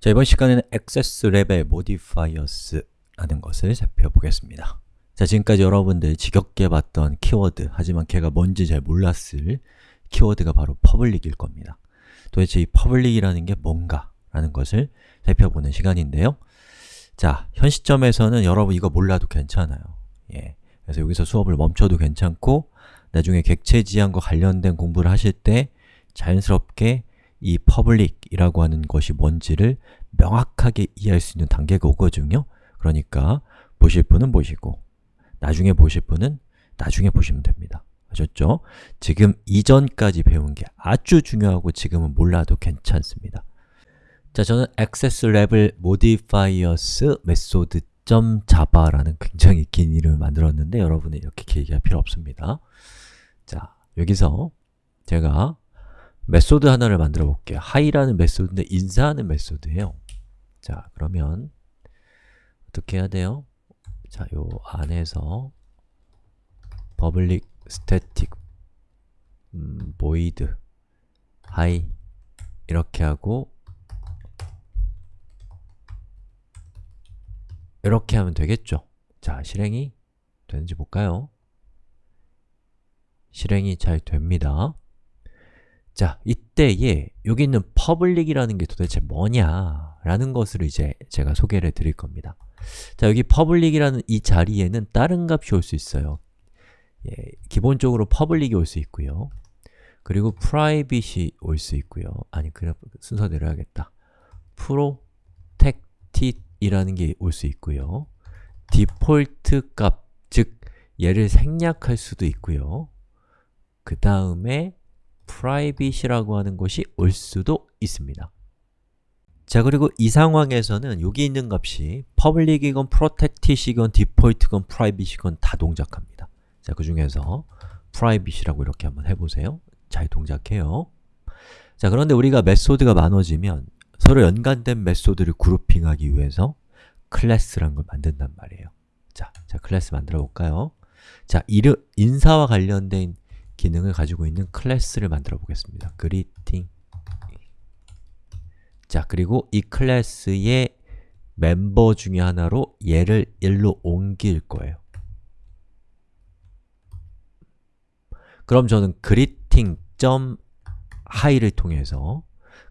자, 이번 시간에는 access level modifiers라는 것을 살펴보겠습니다. 자, 지금까지 여러분들 지겹게 봤던 키워드, 하지만 걔가 뭔지 잘 몰랐을 키워드가 바로 public일 겁니다. 도대체 이 public이라는 게 뭔가? 라는 것을 살펴보는 시간인데요. 자, 현 시점에서는 여러분 이거 몰라도 괜찮아요. 예. 그래서 여기서 수업을 멈춰도 괜찮고 나중에 객체 지향과 관련된 공부를 하실 때 자연스럽게 이 public이라고 하는 것이 뭔지를 명확하게 이해할 수 있는 단계가 오거든요. 그러니까 보실 분은 보시고 나중에 보실 분은 나중에 보시면 됩니다. 아셨죠? 지금 이전까지 배운 게 아주 중요하고 지금은 몰라도 괜찮습니다. 자, 저는 access level modifiers method .java라는 굉장히 긴 이름을 만들었는데 여러분은 이렇게 길게 할 필요 없습니다. 자, 여기서 제가 method 하나를 만들어 볼게요. hi라는 method인데 인사하는 method예요. 자, 그러면 어떻게 해야 돼요? 자, 요 안에서 public static 음, void hi 이렇게 하고 이렇게 하면 되겠죠? 자, 실행이 되는지 볼까요? 실행이 잘 됩니다. 자, 이때에 여기 있는 public이라는 게 도대체 뭐냐 라는 것을 이제 제가 소개를 해 드릴 겁니다. 자, 여기 public이라는 이 자리에는 다른 값이 올 수 있어요. 예, 기본적으로 public이 올 수 있고요. 그리고 private이 올 수 있고요. 아니, 그냥 순서대로 해야겠다. protected 이라는 게 올 수 있고요. 디폴트 값, 즉 얘를 생략할 수도 있고요. 그 다음에 private이라고 하는 것이 올 수도 있습니다. 자, 그리고 이 상황에서는 여기 있는 값이 public이건 protected이건 default건 private이건 다 동작합니다. 자, 그 중에서 private이라고 이렇게 한번 해보세요. 잘 동작해요. 자, 그런데 우리가 method가 많아지면 서로 연관된 method를 grouping하기 위해서 class란 걸 만든단 말이에요. 자, 자 클래스 만들어 볼까요? 자, 이름, 인사와 관련된 기능을 가지고 있는 class를 만들어 보겠습니다. greeting 자, 그리고 이 class의 멤버 중에 하나로 얘를 일로 옮길 거예요. 그럼 저는 greeting.high를 통해서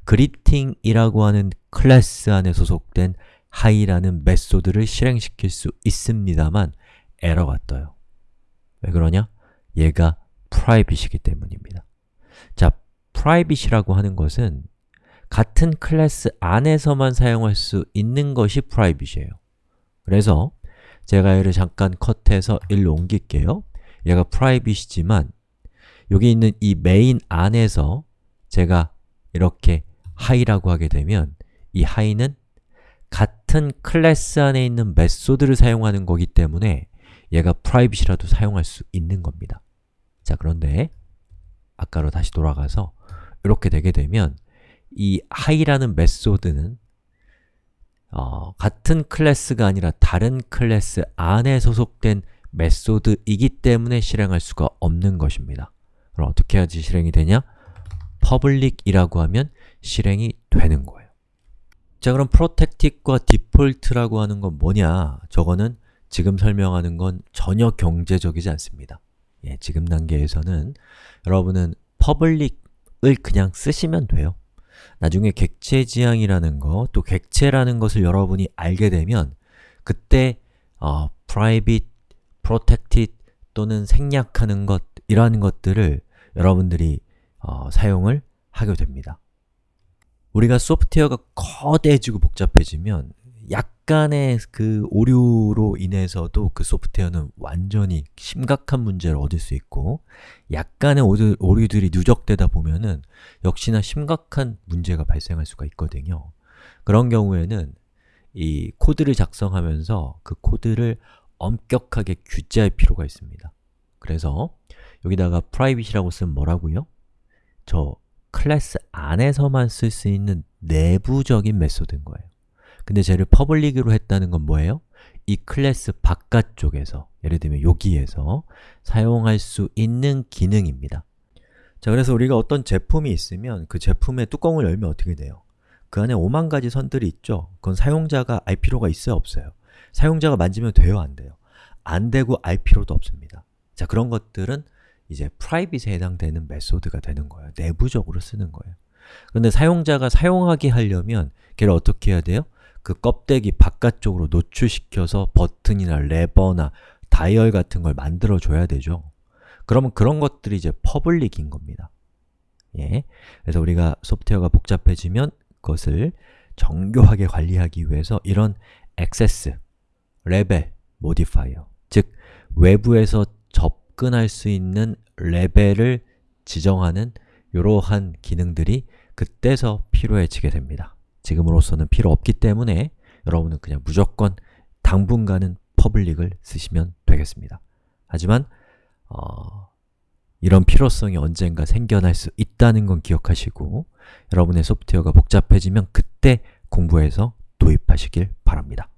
greeting이라고 하는 클래스 안에 소속된 high라는 메소드를 실행시킬 수 있습니다만 에러가 떠요. 왜 그러냐? 얘가 private이기 때문입니다. 자, private이라고 하는 것은 같은 클래스 안에서만 사용할 수 있는 것이 private이에요. 그래서 제가 얘를 잠깐 cut해서 일로 옮길게요. 얘가 private이지만 여기 있는 이 메인 안에서 제가 이렇게 hi라고 하게 되면 이 hi는 같은 클래스 안에 있는 메소드를 사용하는 거기 때문에 얘가 private이라도 사용할 수 있는 겁니다. 자, 그런데 아까로 다시 돌아가서 이렇게 되게 되면 이 hi라는 메소드는 어, 같은 클래스가 아니라 다른 클래스 안에 소속된 메소드이기 때문에 실행할 수가 없는 것입니다. 그럼 어떻게 해야지 실행이 되냐? public이라고 하면 실행이 되는 거예요. 자, 그럼 protected과 default라고 하는 건 뭐냐? 저거는 지금 설명하는 건 전혀 경제적이지 않습니다. 예, 지금 단계에서는 여러분은 public을 그냥 쓰시면 돼요. 나중에 객체 지향이라는 거, 또 객체라는 것을 여러분이 알게 되면 그때 어, private, protected 또는 생략하는 것 이러한 것들을 여러분들이 어, 사용을 하게 됩니다. 우리가 소프트웨어가 거대해지고 복잡해지면 약간의 그 오류로 인해서도 그 소프트웨어는 완전히 심각한 문제를 얻을 수 있고 약간의 오류, 오류들이 누적되다 보면은 역시나 심각한 문제가 발생할 수가 있거든요. 그런 경우에는 이 코드를 작성하면서 그 코드를 엄격하게 규제할 필요가 있습니다. 그래서 여기다가 private이라고 쓰면 뭐라고요? 저 클래스 안에서만 쓸 수 있는 내부적인 메소드인 거예요. 근데 쟤를 public으로 했다는 건 뭐예요? 이 클래스 바깥쪽에서, 예를 들면 여기에서 사용할 수 있는 기능입니다. 자, 그래서 우리가 어떤 제품이 있으면 그 제품의 뚜껑을 열면 어떻게 돼요? 그 안에 5만 가지 선들이 있죠? 그건 사용자가 알 필요가 있어요? 없어요? 사용자가 만지면 돼요? 안 돼요? 안 되고 알 필요도 없습니다. 자, 그런 것들은 이제 private에 해당되는 메소드가 되는 거예요. 내부적으로 쓰는 거예요. 그런데 사용자가 사용하게 하려면 걔를 어떻게 해야 돼요? 그 껍데기 바깥쪽으로 노출시켜서 버튼이나 레버나 다이얼 같은 걸 만들어 줘야 되죠. 그러면 그런 것들이 이제 public인 겁니다. 예. 그래서 우리가 소프트웨어가 복잡해지면 그것을 정교하게 관리하기 위해서 이런 access, level, modifier 즉, 외부에서 접근할 수 있는 레벨을 지정하는 이러한 기능들이 그때서 필요해지게 됩니다. 지금으로서는 필요 없기 때문에 여러분은 그냥 무조건 당분간은 퍼블릭을 쓰시면 되겠습니다. 하지만 어, 이런 필요성이 언젠가 생겨날 수 있다는 건 기억하시고 여러분의 소프트웨어가 복잡해지면 그때 공부해서 도입하시길 바랍니다.